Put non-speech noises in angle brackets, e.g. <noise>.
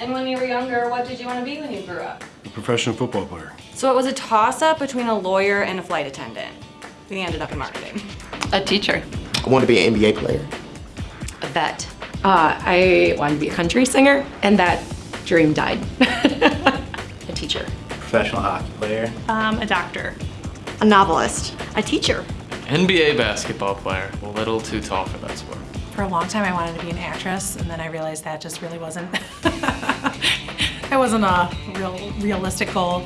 And when you were younger, what did you want to be when you grew up? A professional football player. So it was a toss-up between a lawyer and a flight attendant. We ended up in marketing. A teacher. I want to be an NBA player. A vet. Uh, I wanted to be a country singer, and that dream died. <laughs> A teacher. Professional hockey player. Um, a doctor. A novelist. A teacher. NBA basketball player. A little too tall for that sport. For a long time, I wanted to be an actress, and then I realized that just really wasn't. <laughs> that wasn't a real realistic goal.